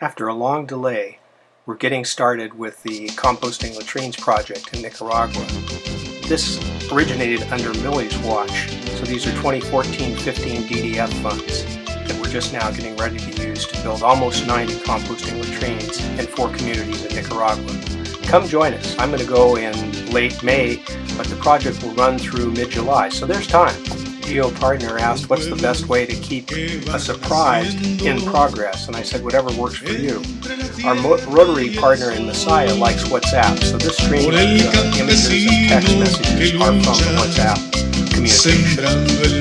After a long delay, we're getting started with the Composting Latrines project in Nicaragua. This originated under Millie's watch, so these are 2014-15 DDF funds that we're just now getting ready to use to build almost 90 composting latrines in four communities in Nicaragua. Come join us. I'm going to go in late May, but the project will run through mid-July, so there's time. Geo partner asked what's the best way to keep a surprise in progress, and I said whatever works for you. Our Rotary partner in Masaya likes WhatsApp, so this stream of uh, images and text messages are from the WhatsApp communication.